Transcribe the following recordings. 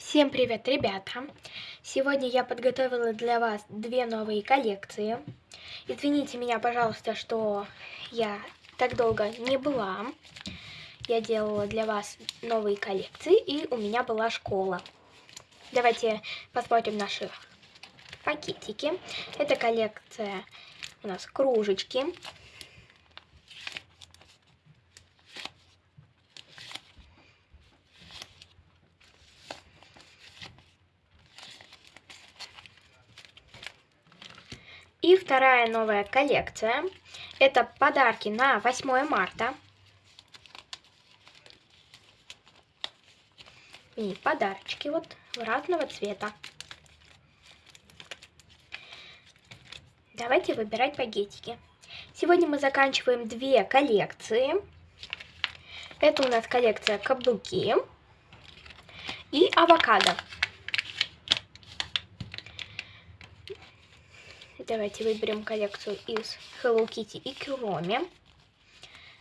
Всем привет, ребята! Сегодня я подготовила для вас две новые коллекции. Извините меня, пожалуйста, что я так долго не была. Я делала для вас новые коллекции, и у меня была школа. Давайте посмотрим наши пакетики. Это коллекция у нас кружечки. И вторая новая коллекция. Это подарки на 8 марта. И подарочки вот разного цвета. Давайте выбирать пакетики. Сегодня мы заканчиваем две коллекции. Это у нас коллекция каблуки и авокадо. Давайте выберем коллекцию из Hello Kitty и Куроми.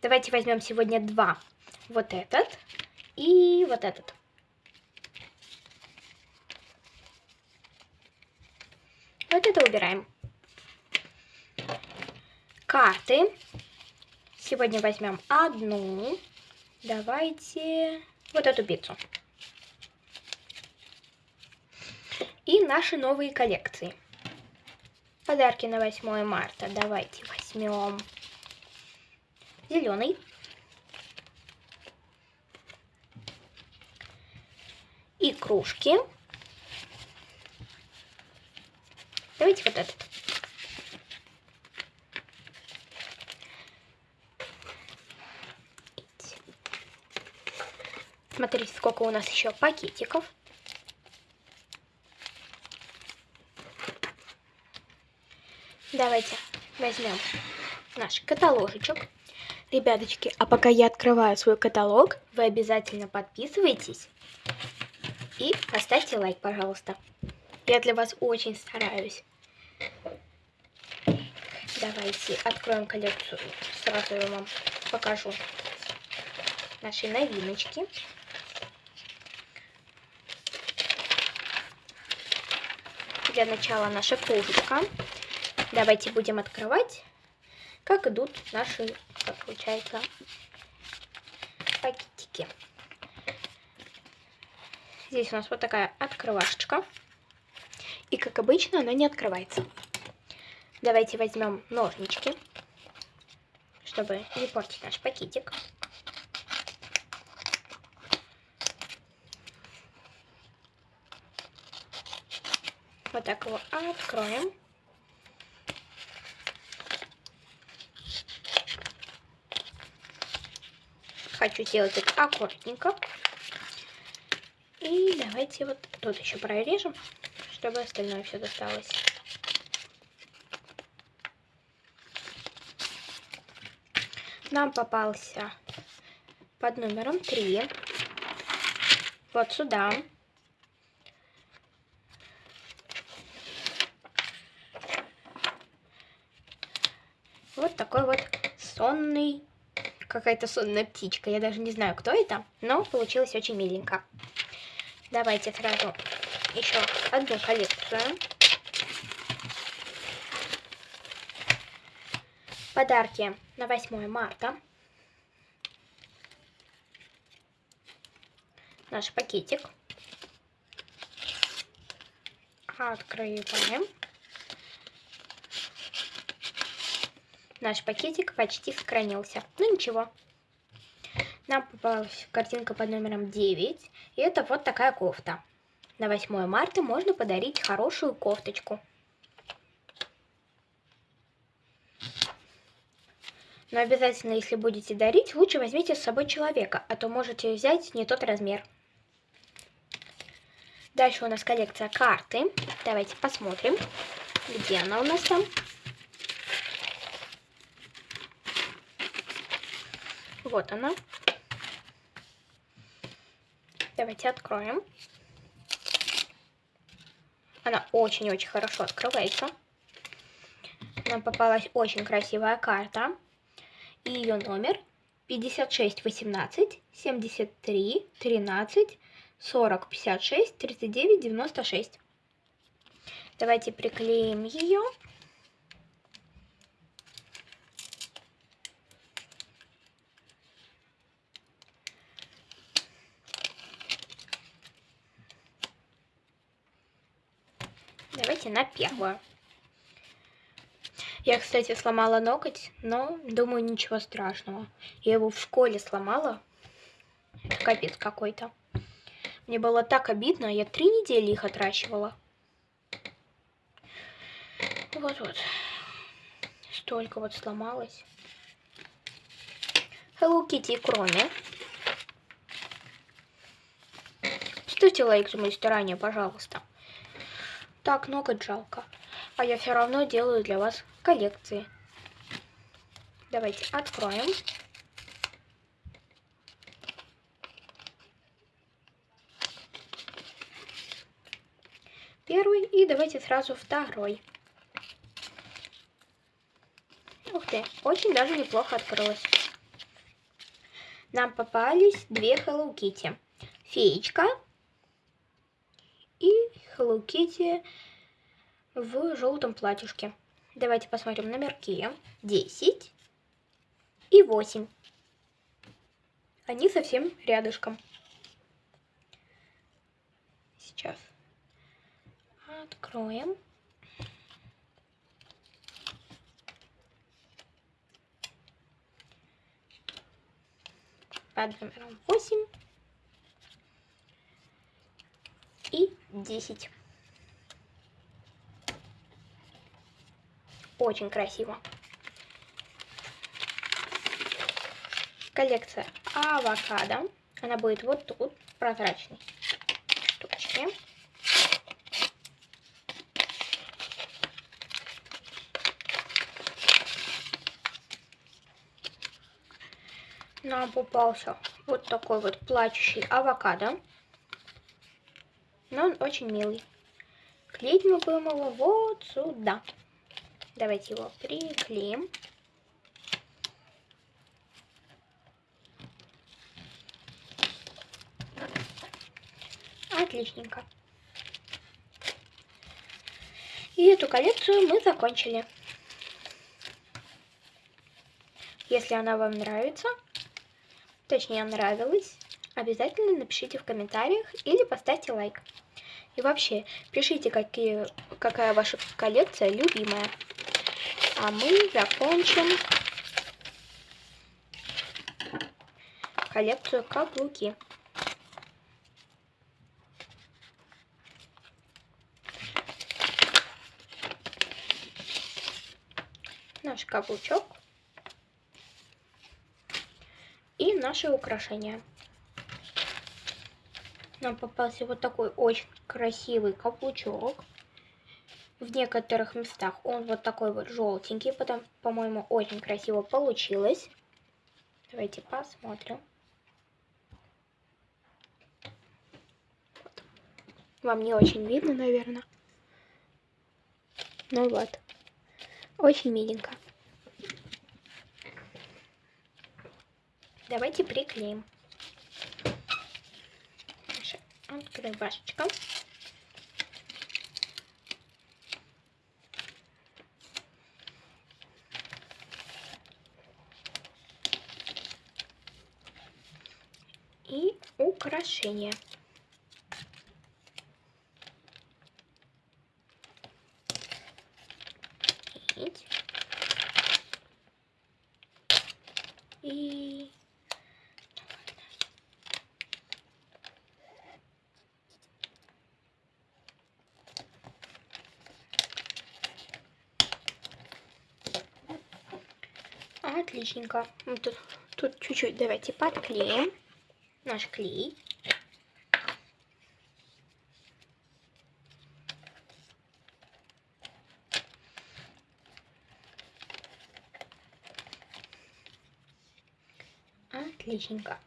Давайте возьмем сегодня два. Вот этот и вот этот. Вот это убираем. Карты. Сегодня возьмем одну. Давайте вот эту пиццу. И наши новые коллекции. Подарки на 8 марта. Давайте возьмем зеленый. И кружки. Давайте вот этот. Смотрите, сколько у нас еще пакетиков. Давайте возьмем наш каталожечек. Ребяточки, а пока я открываю свой каталог, вы обязательно подписывайтесь и поставьте лайк, пожалуйста. Я для вас очень стараюсь. Давайте откроем коллекцию. Сразу я вам покажу наши новиночки. Для начала наша кружечка. Давайте будем открывать, как идут наши, получается, пакетики. Здесь у нас вот такая открывашечка. И, как обычно, она не открывается. Давайте возьмем ножнички, чтобы не портить наш пакетик. Вот так его откроем. Хочу сделать это аккуратненько. И давайте вот тут еще прорежем, чтобы остальное все досталось. Нам попался под номером 3. Вот сюда. Вот такой вот сонный какая-то сонная птичка. Я даже не знаю, кто это, но получилось очень миленько. Давайте сразу еще одну коллекцию. Подарки на 8 марта. Наш пакетик. Открываем. Наш пакетик почти сохранился. Ну ничего. Нам попалась картинка под номером 9. И это вот такая кофта. На 8 марта можно подарить хорошую кофточку. Но обязательно, если будете дарить, лучше возьмите с собой человека, а то можете взять не тот размер. Дальше у нас коллекция карты. Давайте посмотрим, где она у нас там. Вот она. Давайте откроем. Она очень-очень хорошо открывается. Нам попалась очень красивая карта. И ее номер 56 18 73 13 40 56 39 96. Давайте приклеим ее. Давайте на первую. Я, кстати, сломала ноготь, но думаю, ничего страшного. Я его в школе сломала. Это капец какой-то. Мне было так обидно, я три недели их отращивала. Вот-вот. Столько вот сломалось. Hello Kitty кроме. Ставьте лайк за мои старания, пожалуйста. Так, ноготь жалко. А я все равно делаю для вас коллекции. Давайте откроем. Первый и давайте сразу второй. Ух ты, очень даже неплохо открылось. Нам попались две Hello Kitty. Феечка Hello Kitty в желтом платьишке. Давайте посмотрим номерки. 10 и 8. Они совсем рядышком. Сейчас откроем. Под номером 8 и 10. Очень красиво. Коллекция авокадо. Она будет вот тут, прозрачной штучке. Нам попался вот такой вот плачущий авокадо. Но он очень милый. Клеить мы будем его вот сюда. Давайте его приклеим. Отличненько. И эту коллекцию мы закончили. Если она вам нравится, точнее нравилась, обязательно напишите в комментариях или поставьте лайк. И вообще, пишите, какие, какая ваша коллекция любимая. А мы закончим коллекцию каблуки. Наш каблучок и наши украшения. Нам попался вот такой очень красивый каблучок в некоторых местах он вот такой вот желтенький, потом, по-моему, очень красиво получилось. Давайте посмотрим. Вам не очень видно, наверное. Ну вот. Очень миленько. Давайте приклеим. Открывашечка. и украшения. И Отличненько. Тут чуть-чуть давайте подклеим наш клей. Отличненько.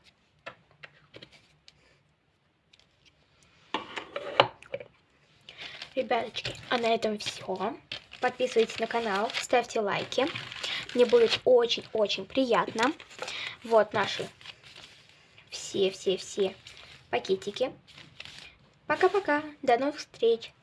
Ребяточки, а на этом все. Подписывайтесь на канал, ставьте лайки. Мне будет очень-очень приятно. Вот наши все-все-все пакетики. Пока-пока. До новых встреч.